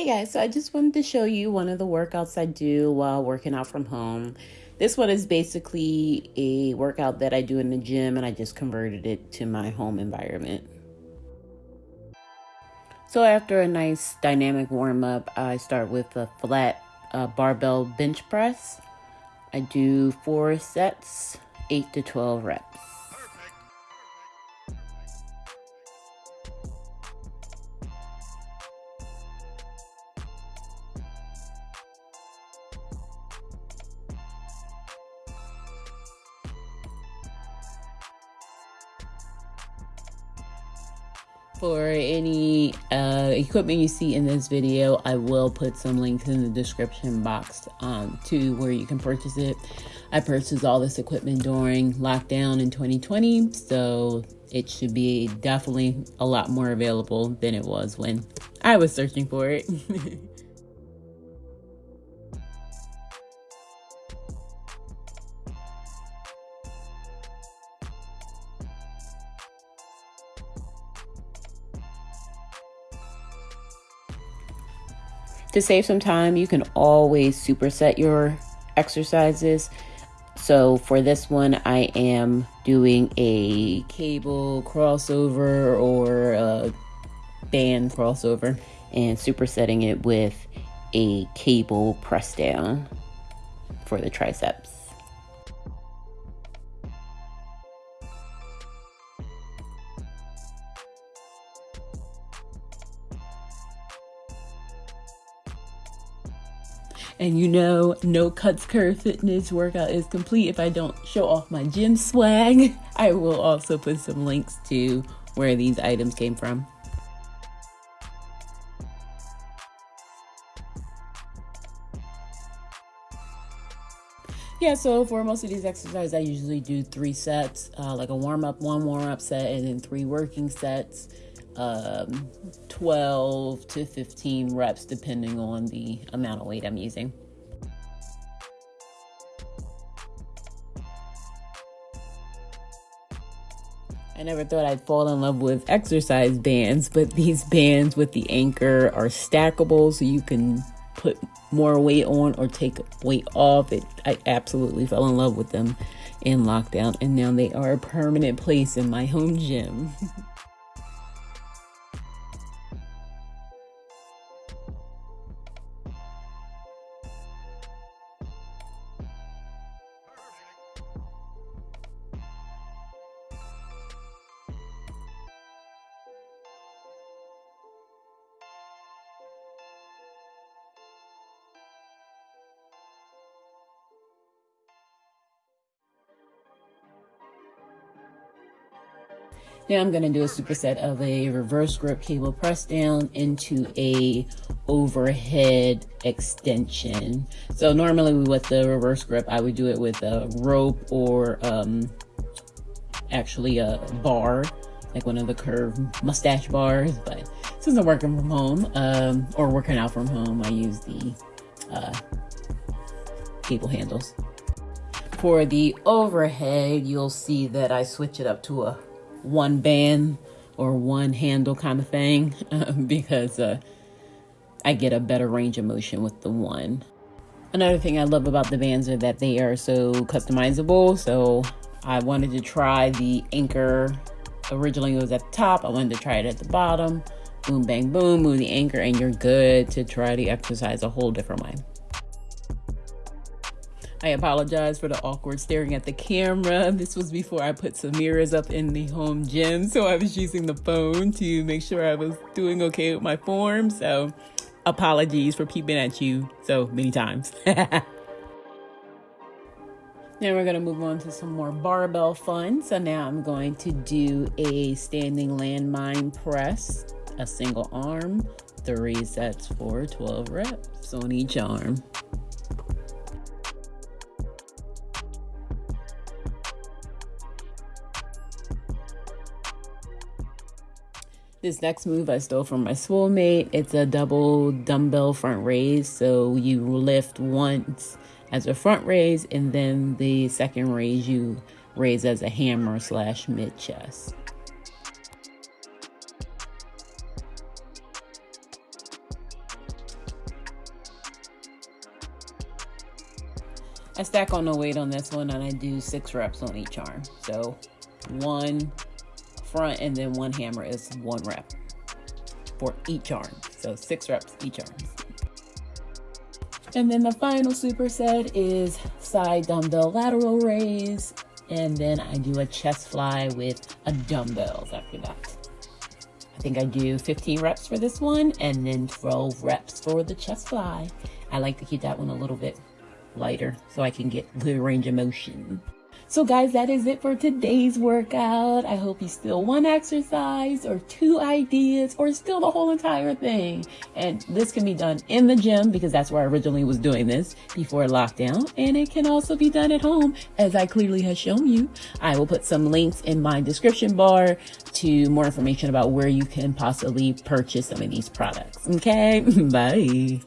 Hey guys, so I just wanted to show you one of the workouts I do while working out from home. This one is basically a workout that I do in the gym and I just converted it to my home environment. So after a nice dynamic warm up, I start with a flat uh, barbell bench press. I do four sets, 8 to 12 reps. For any uh, equipment you see in this video, I will put some links in the description box um, to where you can purchase it. I purchased all this equipment during lockdown in 2020, so it should be definitely a lot more available than it was when I was searching for it. To save some time, you can always superset your exercises. So for this one, I am doing a cable crossover or a band crossover and supersetting it with a cable press down for the triceps. And you know, no cuts curve fitness workout is complete if I don't show off my gym swag. I will also put some links to where these items came from. Yeah, so for most of these exercises, I usually do three sets, uh, like a warm up, one warm up set, and then three working sets um, 12 to 15 reps, depending on the amount of weight I'm using. I never thought I'd fall in love with exercise bands, but these bands with the anchor are stackable so you can put more weight on or take weight off. It I absolutely fell in love with them in lockdown and now they are a permanent place in my home gym. Now I'm going to do a superset of a reverse grip cable press down into a overhead extension. So normally with the reverse grip, I would do it with a rope or um, actually a bar, like one of the curved mustache bars. But since I'm working from home um, or working out from home, I use the uh, cable handles. For the overhead, you'll see that I switch it up to a one band or one handle kind of thing because uh, I get a better range of motion with the one. Another thing I love about the bands are that they are so customizable. So I wanted to try the anchor. Originally it was at the top. I wanted to try it at the bottom. Boom, bang, boom, move the anchor and you're good to try the exercise a whole different way. I apologize for the awkward staring at the camera. This was before I put some mirrors up in the home gym, so I was using the phone to make sure I was doing okay with my form. So, apologies for peeping at you so many times. now we're going to move on to some more barbell fun. So now I'm going to do a standing landmine press, a single arm, three sets for 12 reps on each arm. This next move I stole from my soulmate. It's a double dumbbell front raise. So you lift once as a front raise, and then the second raise you raise as a hammer slash mid chest. I stack on the weight on this one and I do six reps on each arm. So one, front and then one hammer is one rep for each arm. So six reps each arm. And then the final superset is side dumbbell lateral raise. And then I do a chest fly with a dumbbells after that. I think I do 15 reps for this one and then 12 reps for the chest fly. I like to keep that one a little bit lighter so I can get the range of motion. So guys, that is it for today's workout. I hope you still one exercise or two ideas or still the whole entire thing. And this can be done in the gym because that's where I originally was doing this before lockdown. And it can also be done at home as I clearly have shown you. I will put some links in my description bar to more information about where you can possibly purchase some of these products. Okay, bye.